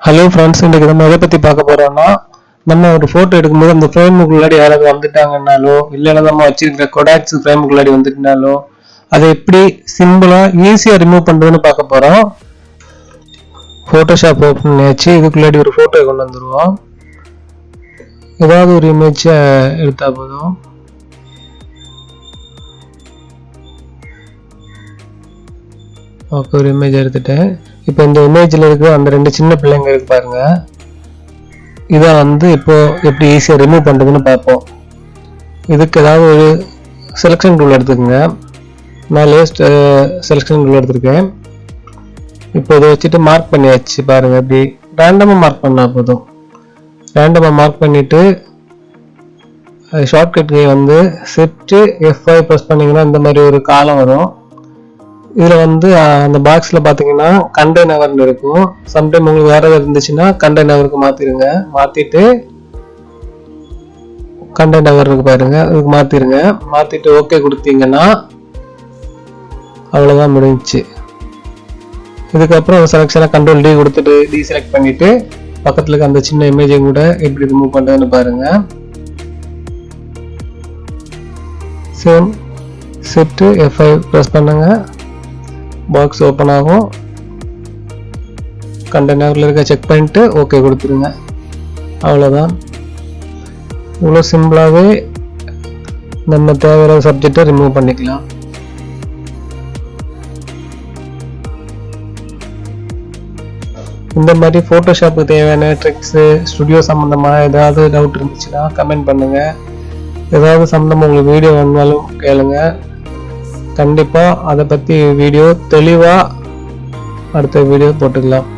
Hello friends இன்றைக்கு நம்ம எதை பற்றி பார்க்க போகிறோம்னா நம்ம ஒரு ஃபோட்டோ எடுக்கும்போது அந்த ஃப்ரேமுக்குள்ளாடி யாராவது வந்துட்டாங்கன்னாலோ இல்லைன்னா நம்ம வச்சிருக்கிற கொடாக்ஸ் ஃப்ரேமுக்குள்ளாடி வந்துட்டுனாலோ அதை எப்படி சிம்பிளாக ஈஸியாக ரிமூவ் பண்ணுறதுன்னு பார்க்க போகிறோம் ஃபோட்டோஷாப் ஓப்பன் பண்ணியாச்சு. இதுக்குள்ளாடி ஒரு ஃபோட்டோ கொண்டு வந்துடுவோம் ஏதாவது ஒரு இமேஜை எடுத்தால் போதும். ஓகே ஒரு இமேஜ் எடுத்துட்டேன். இப்போ இந்த இமேஜில் இருக்கிற அந்த ரெண்டு சின்ன பிள்ளைங்க இருக்கு பாருங்க. இதை வந்து இப்போ எப்படி ஈஸியாக ரிமூவ் பண்ணுறதுன்னு பார்ப்போம். இதுக்கு ஏதாவது ஒரு செலெக்ஷன் டூல் எடுத்துக்கோங்க. நான் லேஸ்ட் செலெக்ஷன் டூல் எடுத்திருக்கேன். இப்போ இதை வச்சுட்டு மார்க் பண்ணியாச்சு பாருங்க இப்படி ரேண்டமாக மார்க் பண்ணால் போதும். ரேண்டமாக மார்க் பண்ணிவிட்டு ஷார்ட்கட் கே வந்து செட்டு எஃப்ஐ ப்ரெஸ் பண்ணிங்கன்னா இந்த மாதிரி ஒரு காலம் வரும். இதில் வந்து அந்த பாக்ஸில் பார்த்தீங்கன்னா கண்டெய்னர்னு இருக்கும். சம்டைம் உங்களுக்கு வேற ஏதாவது இருந்துச்சுன்னா கண்டெய்னருக்கு மாற்றிடுங்க மாற்றிட்டு கண்டெய்னர் இருக்கு பாருங்க அதுக்கு மாற்றிடுங்க மாற்றிட்டு ஓகே கொடுத்தீங்கன்னா அவ்வளோதான் முடிஞ்சுச்சு. இதுக்கப்புறம் செலெக்ஷனை கண்ட்ரோல் டி கொடுத்துட்டு டி செலக்ட் பண்ணிட்டு பக்கத்தில் இருக்க அந்த சின்ன இமேஜை கூட எப்படி ரிமூவ் பண்ணுறதுன்னு பாருங்க. Same set F I press பண்ணுங்க. பாக்ஸ் ஓப்பன் ஆகும். கண்டெய்னரில் இருக்க செக் பண்ணிட்டு ஓகே கொடுத்துருங்க அவ்வளோதான் இவ்வளோ சிம்பிளாகவே நம்ம தேவையான சப்ஜெக்டை ரிமூவ் பண்ணிக்கலாம். இந்த மாதிரி ஃபோட்டோஷாப்புக்கு தேவையான ட்ரிக்ஸு ஸ்டுடியோ சம்மந்தமாக ஏதாவது டவுட் இருந்துச்சுன்னா கமெண்ட் பண்ணுங்கள் ஏதாவது சம்மந்தமாக உங்களுக்கு வீடியோ வேணுனாலும் கேளுங்கள் கண்டிப்பாக அதை பற்றி வீடியோ தெளிவாக அடுத்த வீடியோ போட்டுக்கலாம்.